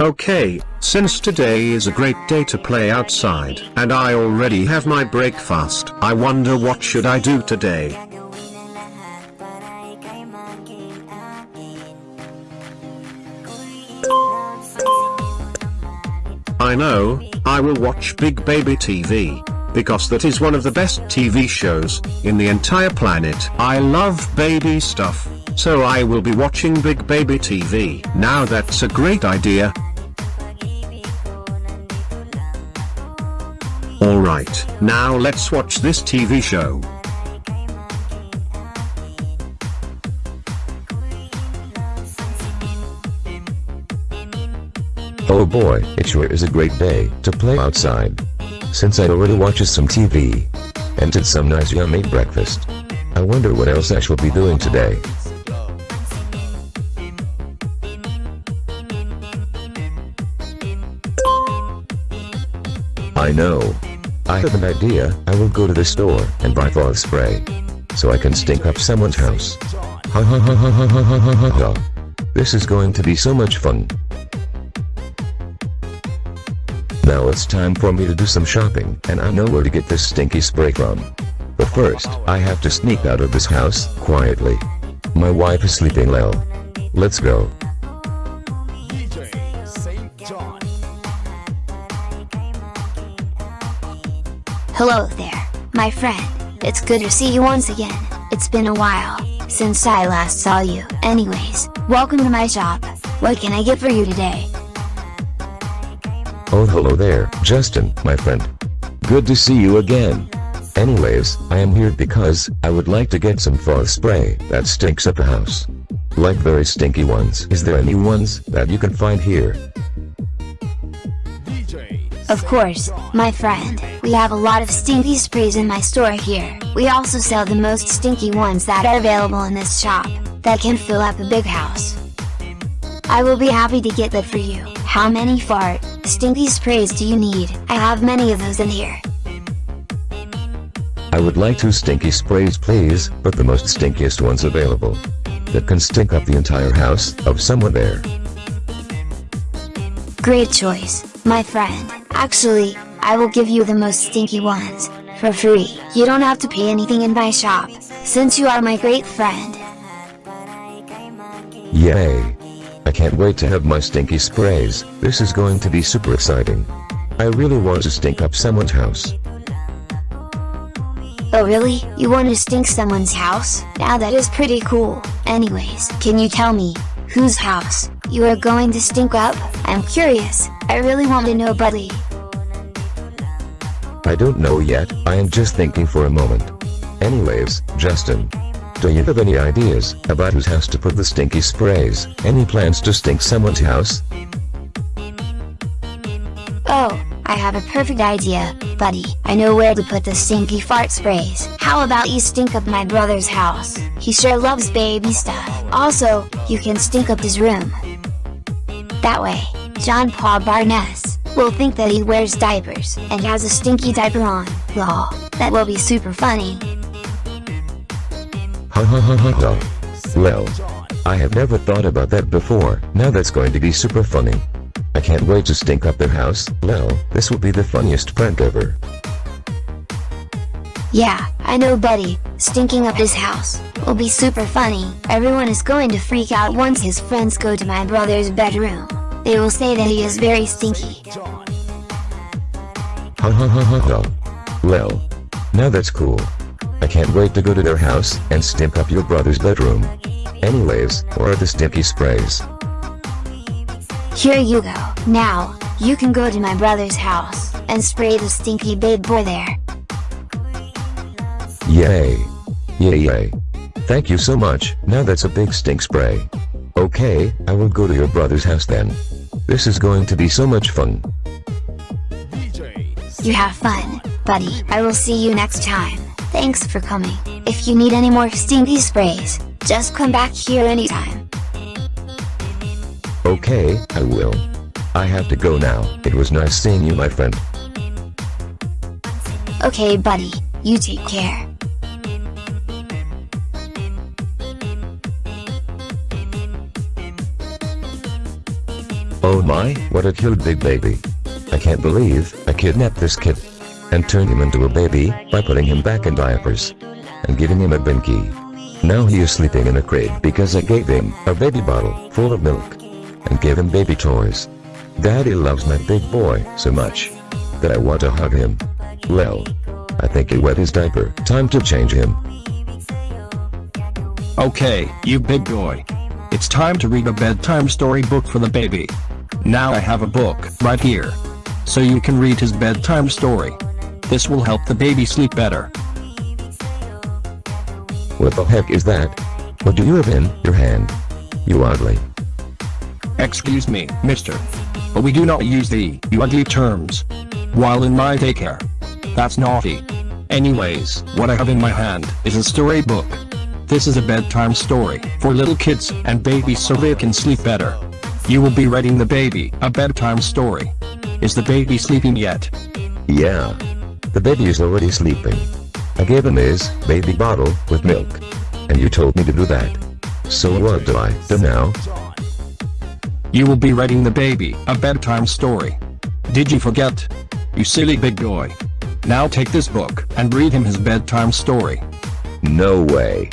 Okay, since today is a great day to play outside and I already have my breakfast, I wonder what should I do today. I know, I will watch Big Baby TV. Because that is one of the best TV shows, in the entire planet. I love baby stuff, so I will be watching Big Baby TV. Now that's a great idea. Alright, now let's watch this TV show. Oh boy, it sure is a great day to play outside. Since I already watched some TV and did some nice yummy breakfast. I wonder what else I shall be doing today. I know. I have an idea, I will go to the store and buy fog spray. So I can stink up someone's house. Ha ha ha ha ha ha ha ha ha. This is going to be so much fun. Now it's time for me to do some shopping, and I know where to get this stinky spray from. But first, I have to sneak out of this house, quietly. My wife is sleeping well. Let's go. Hello there, my friend. It's good to see you once again. It's been a while since I last saw you. Anyways, welcome to my shop. What can I get for you today? Oh hello there, Justin, my friend. Good to see you again. Anyways, I am here because I would like to get some fog spray that stinks up the house. Like very stinky ones. Is there any ones that you can find here? Of course, my friend, we have a lot of stinky sprays in my store here. We also sell the most stinky ones that are available in this shop, that can fill up a big house. I will be happy to get that for you. How many fart, stinky sprays do you need? I have many of those in here. I would like two stinky sprays please, but the most stinkiest ones available. That can stink up the entire house of someone there. Great choice, my friend. Actually, I will give you the most stinky ones, for free. You don't have to pay anything in my shop, since you are my great friend. Yay! I can't wait to have my stinky sprays, this is going to be super exciting. I really want to stink up someone's house. Oh really? You want to stink someone's house? Now that is pretty cool. Anyways, can you tell me, whose house, you are going to stink up? I'm curious, I really want to know buddy. I don't know yet, I am just thinking for a moment. Anyways, Justin. Do you have any ideas about whose house to put the stinky sprays? Any plans to stink someone's house? Oh, I have a perfect idea, buddy. I know where to put the stinky fart sprays. How about you stink up my brother's house? He sure loves baby stuff. Also, you can stink up his room. That way, John Paul Barnes will think that he wears diapers and has a stinky diaper on. Lol, that will be super funny. Ha ha ha ha ha. Well, I have never thought about that before, now that's going to be super funny. I can't wait to stink up their house, lol, this will be the funniest prank ever. Yeah, I know buddy, stinking up his house, will be super funny. Everyone is going to freak out once his friends go to my brother's bedroom. They will say that he is very stinky. Ha ha ha ha ha. Lol. Now that's cool. I can't wait to go to their house and stink up your brother's bedroom. Anyways, where are the stinky sprays? Here you go. Now, you can go to my brother's house, and spray the stinky babe boy there. Yay! Yay yay! Thank you so much, now that's a big stink spray. Okay, I will go to your brother's house then. This is going to be so much fun. You have fun, buddy. I will see you next time. Thanks for coming. If you need any more stinky sprays, just come back here anytime. Okay, I will. I have to go now. It was nice seeing you my friend. Okay buddy, you take care. Oh my, what a cute big baby. I can't believe I kidnapped this kid. And turned him into a baby by putting him back in diapers. And giving him a binky. Now he is sleeping in a crib because I gave him a baby bottle full of milk. And gave him baby toys. Daddy loves my big boy so much. That I want to hug him. Well. I think he wet his diaper. Time to change him. Okay, you big boy. It's time to read a bedtime story book for the baby. Now I have a book right here. So you can read his bedtime story. This will help the baby sleep better. What the heck is that? What do you have in your hand? You ugly. Excuse me, mister. But we do not use the you ugly terms. While in my daycare. That's naughty. Anyways, what I have in my hand is a storybook. This is a bedtime story for little kids and babies so they can sleep better. You will be reading the baby a bedtime story. Is the baby sleeping yet? Yeah. The baby is already sleeping. I gave him his baby bottle with milk. And you told me to do that. So what do I do now? You will be reading the baby a bedtime story. Did you forget? You silly big boy. Now take this book and read him his bedtime story. No way.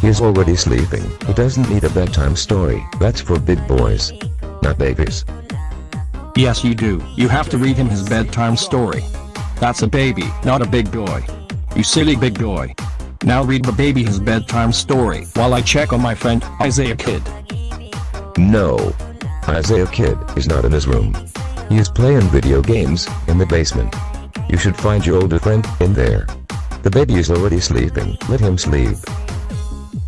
He's already sleeping. He doesn't need a bedtime story. That's for big boys. Not babies. Yes you do. You have to read him his bedtime story. That's a baby, not a big boy. You silly big boy. Now read the baby his bedtime story while I check on my friend Isaiah Kid. No. Isaiah Kid is not in his room. He is playing video games in the basement. You should find your older friend in there. The baby is already sleeping. Let him sleep.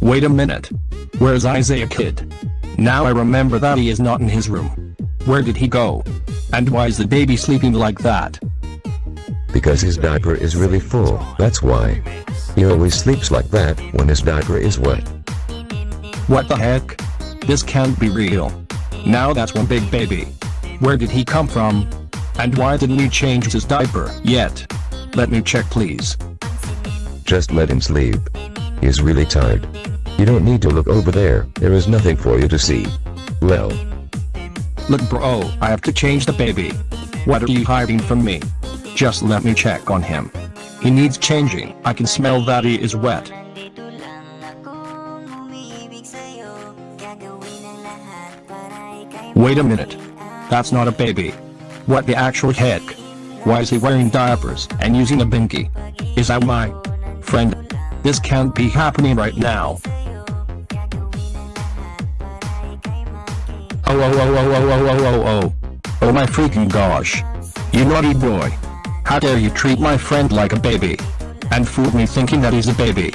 Wait a minute. Where's Isaiah Kid? Now I remember that he is not in his room. Where did he go? And why is the baby sleeping like that? Because his diaper is really full, that's why. He always sleeps like that when his diaper is wet. What the heck? This can't be real. Now that's one big baby. Where did he come from? And why didn't he change his diaper yet? Let me check please. Just let him sleep. He's really tired. You don't need to look over there, there is nothing for you to see. Well. Look bro, oh, I have to change the baby. What are you hiding from me? Just let me check on him. He needs changing, I can smell that he is wet. Wait a minute. That's not a baby. What the actual heck? Why is he wearing diapers and using a binky? Is that my friend? This can't be happening right now. Oh oh oh oh oh oh oh oh. Oh my freaking gosh. You naughty boy. How dare you treat my friend like a baby? And fool me thinking that he's a baby.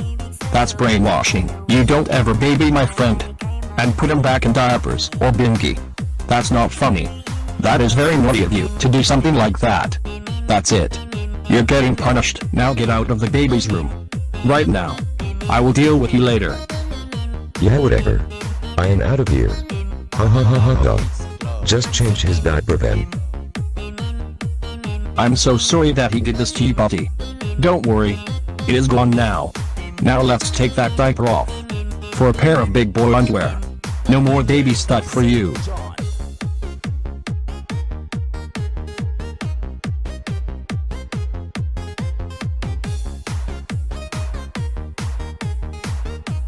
That's brainwashing. You don't ever baby my friend. And put him back in diapers or binky. That's not funny. That is very naughty of you to do something like that. That's it. You're getting punished. Now get out of the baby's room. Right now. I will deal with you later. Yeah whatever. I am out of here. Ha ha ha ha ha. Just change his diaper then. I'm so sorry that he did this to you buddy. Don't worry. It is gone now. Now let's take that diaper off. For a pair of big boy underwear. No more baby stuff for you.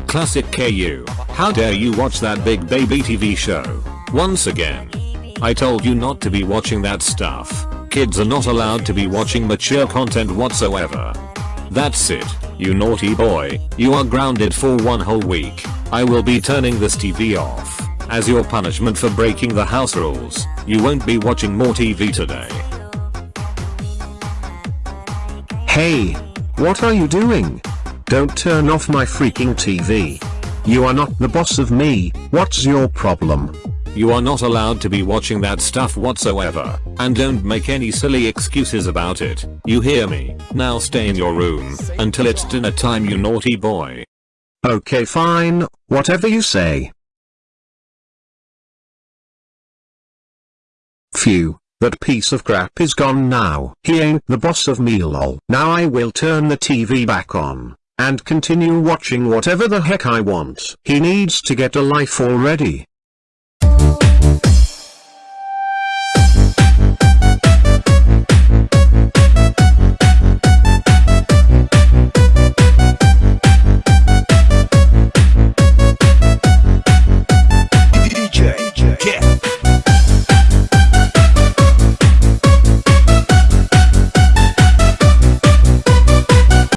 Classic KU. How dare you watch that big baby TV show? Once again. I told you not to be watching that stuff. Kids are not allowed to be watching mature content whatsoever. That's it, you naughty boy, you are grounded for one whole week. I will be turning this TV off. As your punishment for breaking the house rules, you won't be watching more TV today. Hey! What are you doing? Don't turn off my freaking TV. You are not the boss of me, what's your problem? You are not allowed to be watching that stuff whatsoever, and don't make any silly excuses about it, you hear me? Now stay in your room, until it's dinner time you naughty boy. Okay fine, whatever you say. Phew, that piece of crap is gone now. He ain't the boss of me lol. Now I will turn the TV back on, and continue watching whatever the heck I want. He needs to get a life already.